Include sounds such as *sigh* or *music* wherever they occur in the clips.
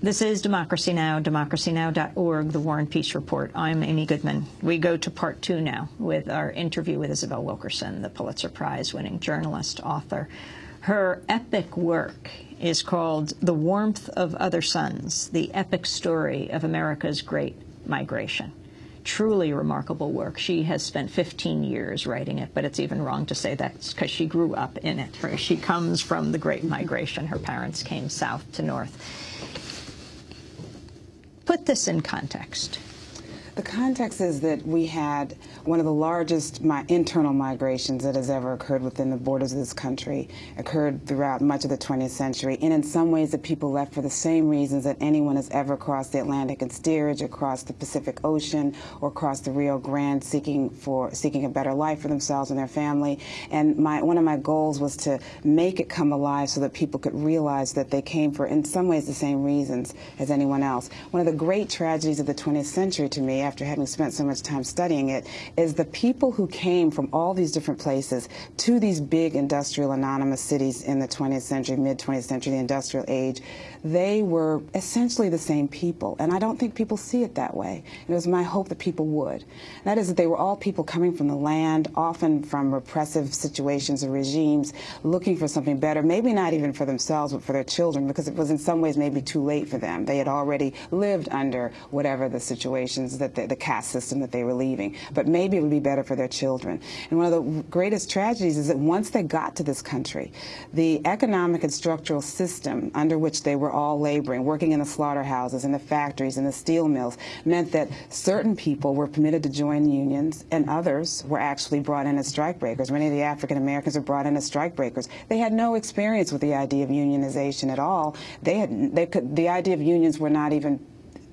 This is Democracy Now!, democracynow.org, the War and Peace Report. I'm Amy Goodman. We go to part two now with our interview with Isabel Wilkerson, the Pulitzer Prize-winning journalist, author. Her epic work is called The Warmth of Other Suns, the epic story of America's great migration. Truly remarkable work. She has spent 15 years writing it, but it's even wrong to say that because she grew up in it. She comes from the Great Migration. Her parents came south to north. Put this in context. The context is that we had one of the largest internal migrations that has ever occurred within the borders of this country, occurred throughout much of the 20th century, and in some ways the people left for the same reasons that anyone has ever crossed the Atlantic in steerage, across the Pacific Ocean, or across the Rio Grande, seeking for seeking a better life for themselves and their family. And my one of my goals was to make it come alive so that people could realize that they came for, in some ways, the same reasons as anyone else. One of the great tragedies of the 20th century to me after having spent so much time studying it, is the people who came from all these different places to these big industrial anonymous cities in the 20th century, mid-20th century, the industrial age, they were essentially the same people. And I don't think people see it that way. It was my hope that people would. That is that they were all people coming from the land, often from repressive situations or regimes, looking for something better, maybe not even for themselves, but for their children, because it was in some ways maybe too late for them. They had already lived under whatever the situations that the, the caste system that they were leaving. But maybe it would be better for their children. And one of the greatest tragedies is that once they got to this country, the economic and structural system under which they were all laboring, working in the slaughterhouses, in the factories, in the steel mills, meant that certain people were permitted to join unions and others were actually brought in as strikebreakers. Many of the African Americans were brought in as strikebreakers. They had no experience with the idea of unionization at all. They had, they could, the idea of unions were not even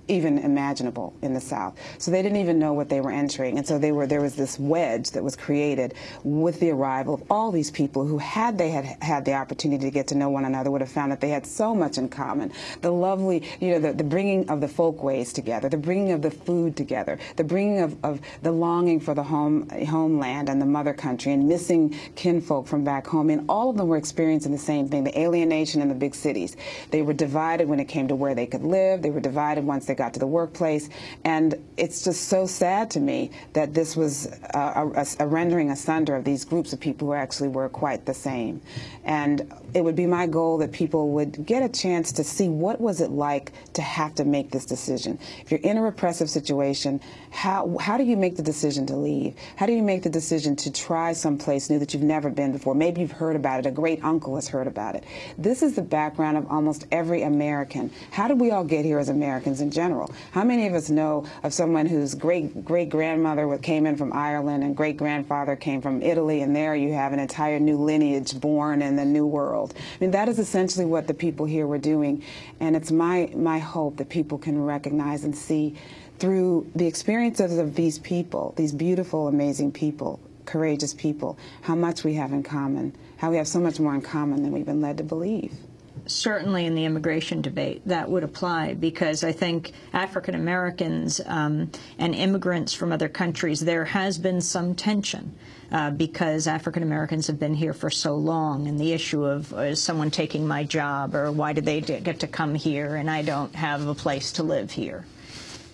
even imaginable in the South. So they didn't even know what they were entering. And so they were, there was this wedge that was created with the arrival of all these people who, had they had had the opportunity to get to know one another, would have found that they had so much in common. The lovely, you know, the, the bringing of the folkways together, the bringing of the food together, the bringing of, of the longing for the home, homeland and the mother country and missing kinfolk from back home. And all of them were experiencing the same thing, the alienation in the big cities. They were divided when it came to where they could live. They were divided once they got to the workplace. And it's just so sad to me that this was a, a, a rendering asunder of these groups of people who actually were quite the same. And it would be my goal that people would get a chance to see what was it like to have to make this decision. If you're in a repressive situation, how, how do you make the decision to leave? How do you make the decision to try someplace new that you've never been before? Maybe you've heard about it. A great uncle has heard about it. This is the background of almost every American. How did we all get here as Americans in general? How many of us know of someone whose great great grandmother came in from Ireland and great grandfather came from Italy, and there you have an entire new lineage born in the new world? I mean, that is essentially what the people here were doing, and it's my my hope that people can recognize and see through the experiences of these people, these beautiful, amazing people, courageous people, how much we have in common, how we have so much more in common than we've been led to believe. Certainly in the immigration debate, that would apply because I think African Americans um, and immigrants from other countries, there has been some tension uh, because African Americans have been here for so long, and the issue of uh, is someone taking my job or why did they get to come here and I don't have a place to live here.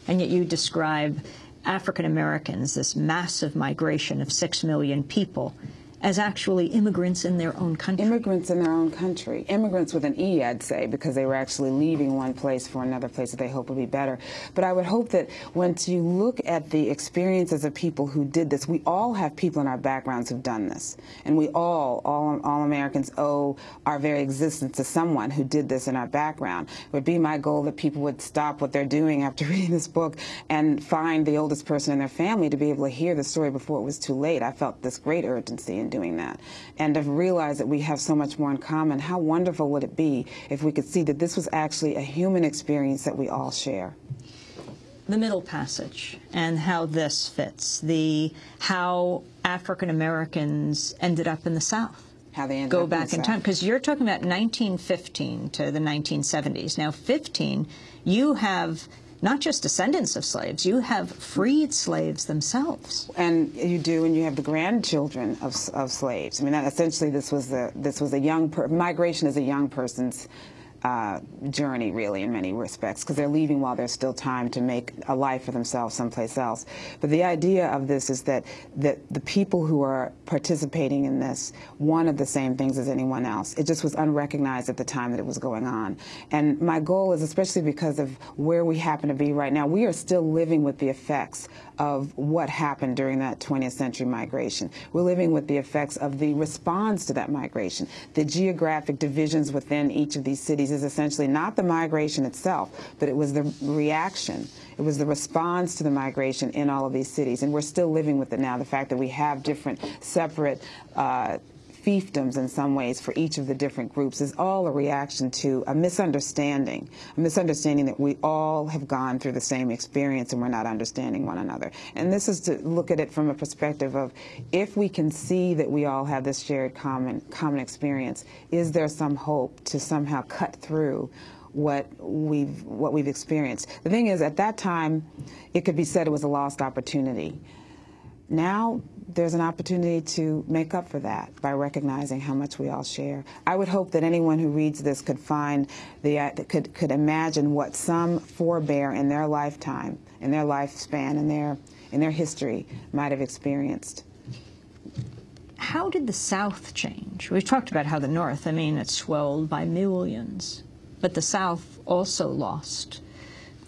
And yet you describe African Americans, this massive migration of six million people, as actually immigrants in their own country. Immigrants in their own country. Immigrants with an E, I'd say, because they were actually leaving one place for another place that they hope would be better. But I would hope that once you look at the experiences of people who did this, we all have people in our backgrounds who've done this. And we all, all, all Americans owe our very existence to someone who did this in our background. It would be my goal that people would stop what they're doing after *laughs* reading this book and find the oldest person in their family to be able to hear the story before it was too late. I felt this great urgency doing that. And to realize that we have so much more in common, how wonderful would it be if we could see that this was actually a human experience that we all share? The Middle Passage and how this fits, the how African Americans ended up in the South how they go back in, in time because you're talking about 1915 to the 1970s. Now, 15, you have not just descendants of slaves, you have freed slaves themselves. And you do, and you have the grandchildren of, of slaves. I mean, essentially, this was the this was a young migration is a young person's uh, journey, really, in many respects, because they're leaving while there's still time to make a life for themselves someplace else. But the idea of this is that, that the people who are participating in this wanted the same things as anyone else. It just was unrecognized at the time that it was going on. And my goal is, especially because of where we happen to be right now, we are still living with the effects of what happened during that 20th century migration. We're living with the effects of the response to that migration. The geographic divisions within each of these cities is essentially not the migration itself, but it was the reaction. It was the response to the migration in all of these cities. And we're still living with it now, the fact that we have different separate uh, fiefdoms in some ways for each of the different groups is all a reaction to a misunderstanding, a misunderstanding that we all have gone through the same experience and we're not understanding one another. And this is to look at it from a perspective of if we can see that we all have this shared common common experience, is there some hope to somehow cut through what we've what we've experienced. The thing is, at that time, it could be said it was a lost opportunity. Now there's an opportunity to make up for that by recognizing how much we all share. I would hope that anyone who reads this could find the uh, could could imagine what some forebear in their lifetime, in their lifespan, in their in their history might have experienced. How did the South change? We've talked about how the North, I mean, it swelled by millions, but the South also lost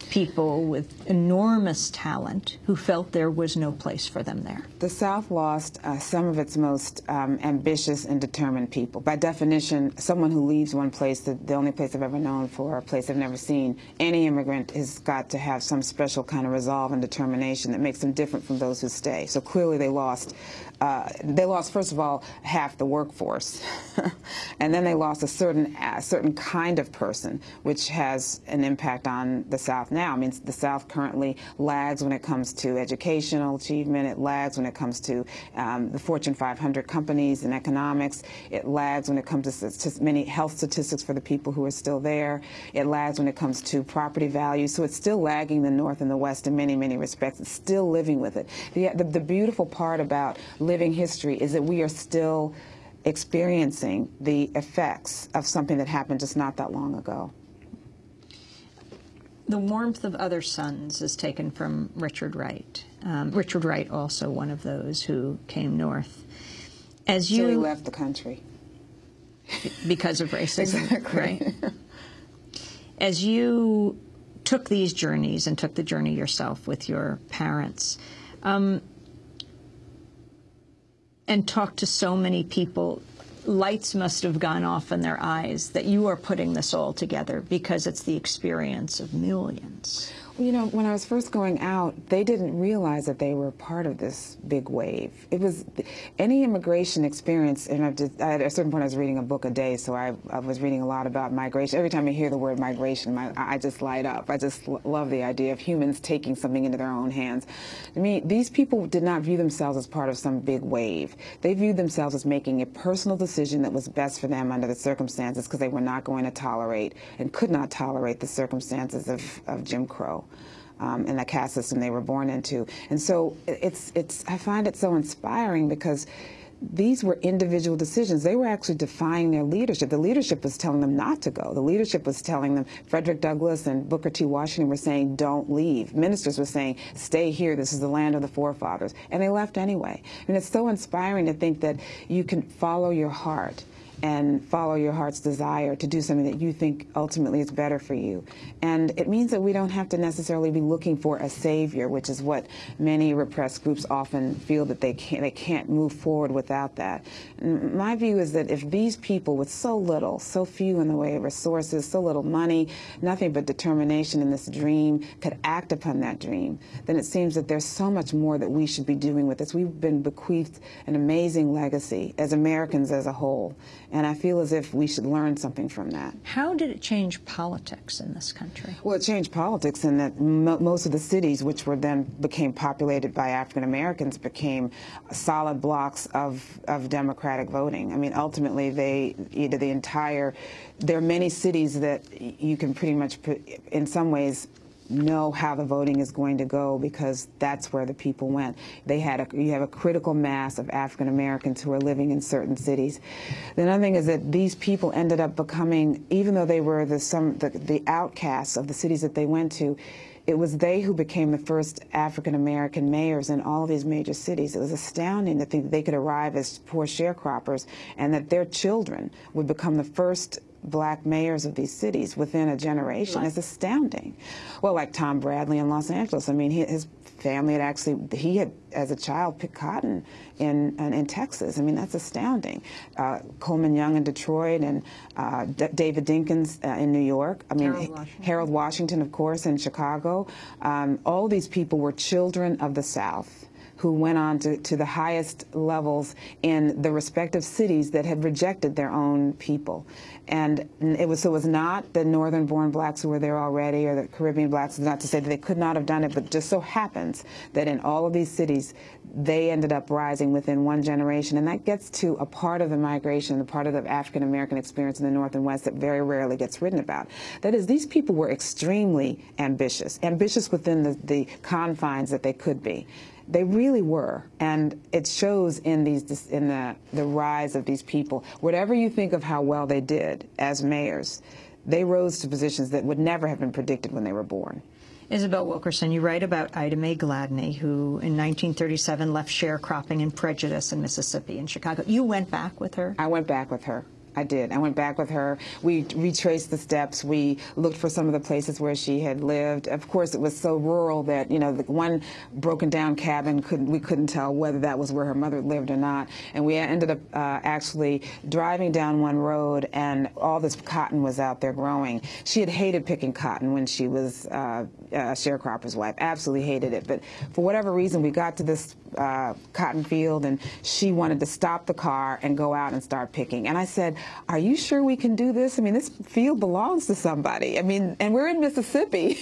people with enormous talent who felt there was no place for them there. The South lost uh, some of its most um, ambitious and determined people. By definition, someone who leaves one place, the, the only place they've ever known for, a place they've never seen, any immigrant has got to have some special kind of resolve and determination that makes them different from those who stay. So clearly they lost uh, they lost, first of all, half the workforce. *laughs* and then they lost a certain, a certain kind of person, which has an impact on the South now. I mean, the South currently lags when it comes to educational achievement. It lags when it comes to um, the Fortune 500 companies and economics. It lags when it comes to many health statistics for the people who are still there. It lags when it comes to property values. So it's still lagging the North and the West in many, many respects. It's still living with it. The, the, the beautiful part about living history is that we are still experiencing the effects of something that happened just not that long ago. The warmth of other suns is taken from Richard Wright. Um, Richard Wright, also one of those who came north. As you so left the country because of *laughs* racism, exactly. right? As you took these journeys and took the journey yourself with your parents, um, and talked to so many people, lights must have gone off in their eyes that you are putting this all together because it's the experience of millions. You know, when I was first going out, they didn't realize that they were part of this big wave. It was any immigration experience, and I've just, at a certain point I was reading a book a day, so I, I, was reading a lot about migration. Every time I hear the word migration, my, I just light up. I just love the idea of humans taking something into their own hands. I mean, these people did not view themselves as part of some big wave. They viewed themselves as making a personal decision that was best for them under the circumstances because they were not going to tolerate and could not tolerate the circumstances of, of Jim Crow um, and the caste system they were born into. And so it's, it's, I find it so inspiring because these were individual decisions. They were actually defying their leadership. The leadership was telling them not to go. The leadership was telling them, Frederick Douglass and Booker T. Washington were saying, don't leave. Ministers were saying, stay here. This is the land of the forefathers. And they left anyway. And it's so inspiring to think that you can follow your heart and follow your heart's desire to do something that you think ultimately is better for you. And it means that we don't have to necessarily be looking for a savior, which is what many repressed groups often feel that they can't, they can't move forward without that. My view is that if these people with so little, so few in the way of resources, so little money, nothing but determination in this dream could act upon that dream, then it seems that there's so much more that we should be doing with this. We've been bequeathed an amazing legacy as Americans as a whole. And I feel as if we should learn something from that. How did it change politics in this country? Well, it changed politics in that most of the cities, which were then became populated by African Americans, became solid blocks of, of Democratic voting. I mean, ultimately, they, either the entire, there are many cities that you can pretty much, put, in some ways, know how the voting is going to go because that's where the people went. They had a, you have a critical mass of African Americans who are living in certain cities. The other thing is that these people ended up becoming, even though they were the some the, the outcasts of the cities that they went to, it was they who became the first African American mayors in all of these major cities. It was astounding to think that they could arrive as poor sharecroppers and that their children would become the first black mayors of these cities within a generation is astounding. Well, like Tom Bradley in Los Angeles. I mean, he, his family had actually, he had, as a child, picked cotton in, in, in Texas. I mean, that's astounding. Uh, Coleman Young in Detroit and uh, D David Dinkins uh, in New York. I mean, Harold Washington. Harold Washington, of course, in Chicago. Um, all these people were children of the South who went on to, to the highest levels in the respective cities that had rejected their own people. And it was so it was not the northern born blacks who were there already or the Caribbean blacks, not to say that they could not have done it, but just so happens that in all of these cities, they ended up rising within one generation. And that gets to a part of the migration, the part of the African American experience in the North and West that very rarely gets written about. That is, these people were extremely ambitious, ambitious within the, the confines that they could be. They really were, and it shows in these in the the rise of these people. Whatever you think of how well they did as mayors, they rose to positions that would never have been predicted when they were born. Isabel Wilkerson, you write about Ida Mae Gladney, who in 1937 left sharecropping and prejudice in Mississippi and Chicago. You went back with her? I went back with her. I did. I went back with her. We retraced the steps. We looked for some of the places where she had lived. Of course, it was so rural that you know the one broken down cabin couldn't we couldn't tell whether that was where her mother lived or not. And we ended up uh, actually driving down one road, and all this cotton was out there growing. She had hated picking cotton when she was uh, a sharecropper's wife. Absolutely hated it. But for whatever reason, we got to this uh, cotton field, and she wanted to stop the car and go out and start picking. And I said, "Are you sure we can do this? I mean, this field belongs to somebody. I mean, and we're in Mississippi."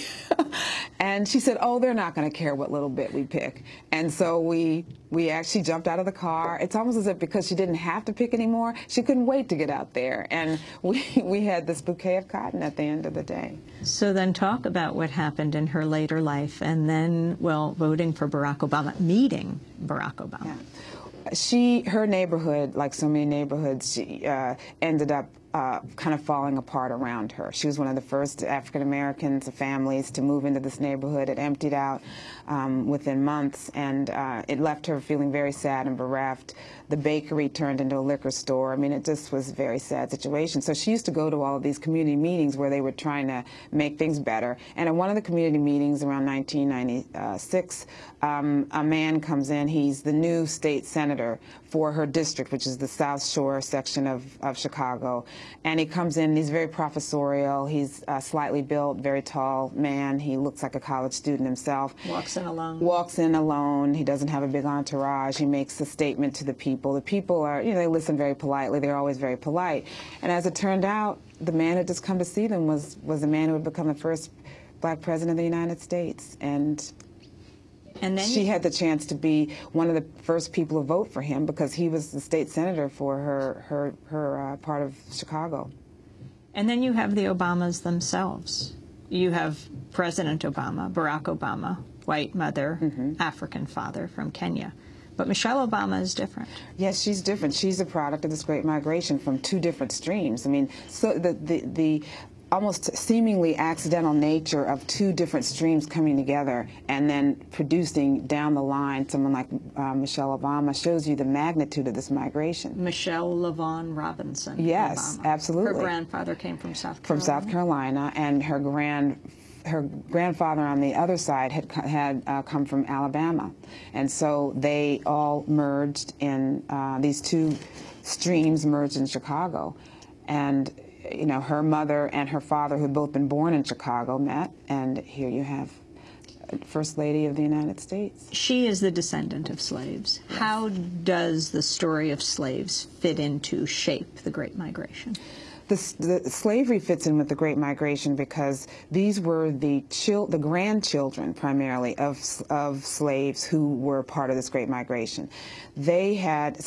*laughs* and she said, "Oh, they're not going to care what little bit we pick." And so we we actually jumped out of the car. It's almost as if because she didn't have to pick anymore, she couldn't wait to get out there. And *laughs* we we had this bouquet of cotton at the end of the day. So then, talk about what happened in her later life, and then, well, voting for Barack Obama, meeting Barack Obama. Yeah. She, her neighborhood, like so many neighborhoods, she uh, ended up uh, kind of falling apart around her. She was one of the first African Americans, families to move into this neighborhood. It emptied out um, within months, and uh, it left her feeling very sad and bereft. The bakery turned into a liquor store. I mean, it just was a very sad situation. So she used to go to all of these community meetings where they were trying to make things better. And at one of the community meetings around 1996, um, a man comes in. He's the new state senator for her district, which is the South Shore section of, of Chicago. And he comes in, he's very professorial. He's uh, slightly built, very tall man. He looks like a college student himself. Walks in alone. Walks in alone. He doesn't have a big entourage. He makes a statement to the people. The people are, you know, they listen very politely. They're always very polite. And as it turned out, the man who had just come to see them was, was the man who had become the first black president of the United States. And and then she had the chance to be one of the first people to vote for him because he was the state senator for her her her uh, part of Chicago. And then you have the Obamas themselves. You have President Obama, Barack Obama, white mother, Mm-hmm. African father from Kenya. But Michelle Obama is different. Yes, she's different. She's a product of this great migration from two different streams. I mean, so the the, the almost seemingly accidental nature of two different streams coming together and then producing down the line someone like uh, Michelle Obama shows you the magnitude of this migration. Michelle LaVaughn Robinson. Yes, Obama. absolutely. Her grandfather came from South From Carolina. South Carolina, and her grand her grandfather on the other side had had uh, come from Alabama, and so they all merged in uh, these two streams merged in Chicago, and you know her mother and her father, who had both been born in Chicago, met, and here you have uh, First Lady of the United States. She is the descendant of slaves. How does the story of slaves fit into shape the Great Migration? The, the slavery fits in with the Great Migration because these were the chil- the grandchildren primarily of of slaves who were part of this Great Migration. They had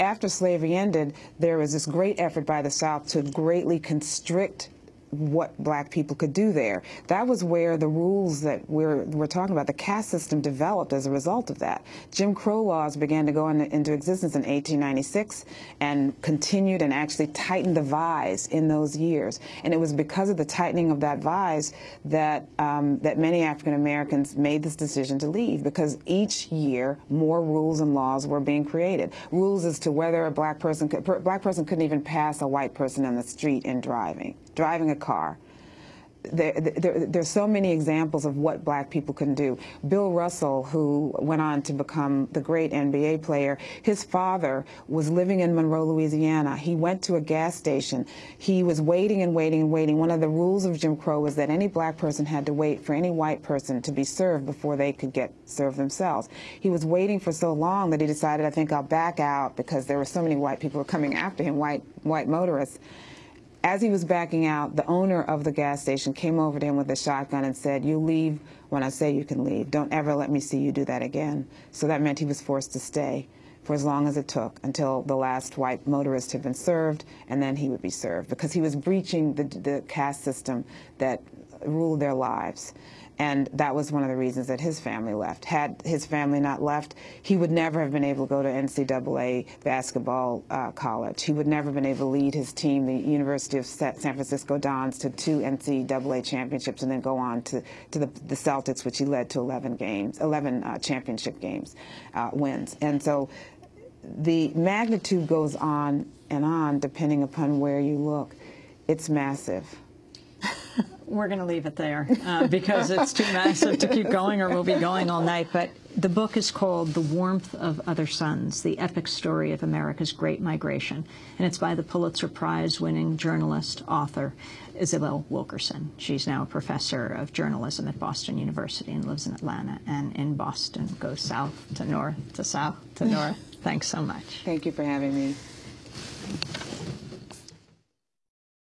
after slavery ended, there was this great effort by the South to greatly constrict what black people could do there. That was where the rules that we're, we're talking about, the caste system developed as a result of that. Jim Crow laws began to go into, into existence in 1896 and continued and actually tightened the vise in those years. And it was because of the tightening of that vise that, um, that many African Americans made this decision to leave because each year more rules and laws were being created. Rules as to whether a black person could, black person couldn't even pass a white person in the street in driving, driving a car. There, there, there's so many examples of what black people can do. Bill Russell, who went on to become the great NBA player, his father was living in Monroe, Louisiana. He went to a gas station. He was waiting and waiting and waiting. One of the rules of Jim Crow was that any black person had to wait for any white person to be served before they could get served themselves. He was waiting for so long that he decided, I think I'll back out because there were so many white people coming after him, white, white motorists as he was backing out, the owner of the gas station came over to him with a shotgun and said, you leave when I say you can leave. Don't ever let me see you do that again. So that meant he was forced to stay for as long as it took until the last white motorist had been served, and then he would be served because he was breaching the, the caste system that ruled their lives. And that was one of the reasons that his family left. Had his family not left, he would never have been able to go to NCAA basketball uh, college. He would never have been able to lead his team, the University of San Francisco Dons, to two NCAA championships and then go on to, to the, the Celtics, which he led to 11 games, 11 uh, championship games, uh, wins. And so the magnitude goes on and on depending upon where you look. It's massive we're going to leave it there uh, because it's too massive to keep going or we'll be going all night. But the book is called The Warmth of Other Suns, the epic story of America's Great Migration. And it's by the Pulitzer Prize winning journalist, author, Isabel Wilkerson. She's now a professor of journalism at Boston University and lives in Atlanta and in Boston, goes south to north to south to north. *laughs* Thanks so much. Thank you for having me.